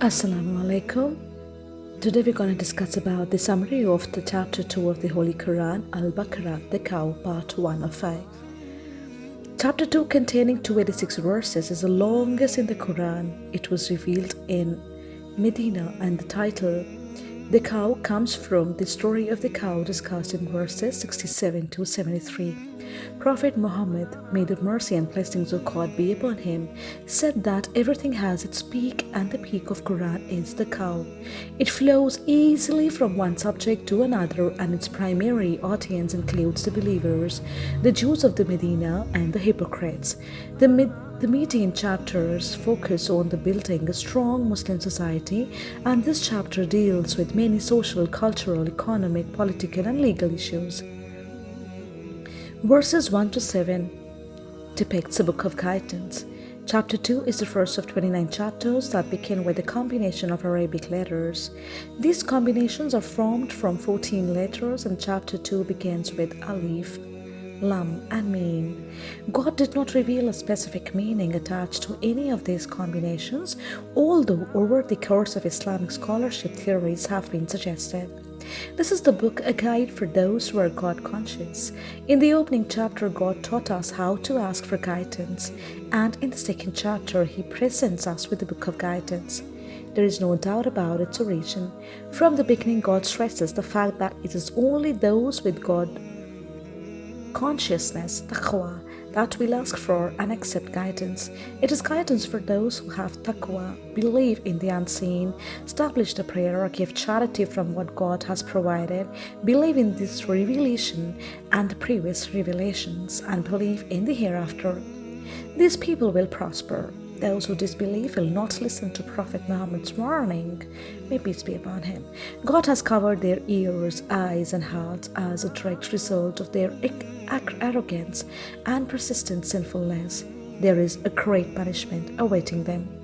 Assalamu alaikum. Today we're going to discuss about the summary of the chapter 2 of the Holy Quran, Al-Baqarah, the cow, part 1 of 5. Chapter 2 containing 286 verses is the longest in the Quran. It was revealed in Medina and the title The cow comes from the story of the cow discussed in verses 67 to 73. Prophet Muhammad, may the mercy and blessings of God be upon him, said that everything has its peak and the peak of Quran is the cow. It flows easily from one subject to another and its primary audience includes the believers, the Jews of the Medina and the hypocrites. The the Medinan chapters focus on the building a strong Muslim society and this chapter deals with many social, cultural, economic, political and legal issues. Verses 1 to 7 depicts the Book of Guidance. Chapter 2 is the first of 29 chapters that begin with a combination of Arabic letters. These combinations are formed from 14 letters and chapter 2 begins with Alif, Lam and Mim. God did not reveal a specific meaning attached to any of these combinations, although over the course of Islamic scholarship theories have been suggested. This is the book A Guide for Those Who Are God Conscious. In the opening chapter, God taught us how to ask for guidance, and in the second chapter, He presents us with the book of guidance. There is no doubt about its origin. From the beginning, God stresses the fact that it is only those with God consciousness, taqwa, that will ask for and accept guidance. It is guidance for those who have taqwa, believe in the unseen, establish the prayer or give charity from what God has provided, believe in this revelation and the previous revelations, and believe in the hereafter. These people will prosper. Those who disbelieve will not listen to Prophet Muhammad's warning. May peace be upon him. God has covered their ears, eyes, and hearts as a direct result of their arrogance and persistent sinfulness. There is a great punishment awaiting them.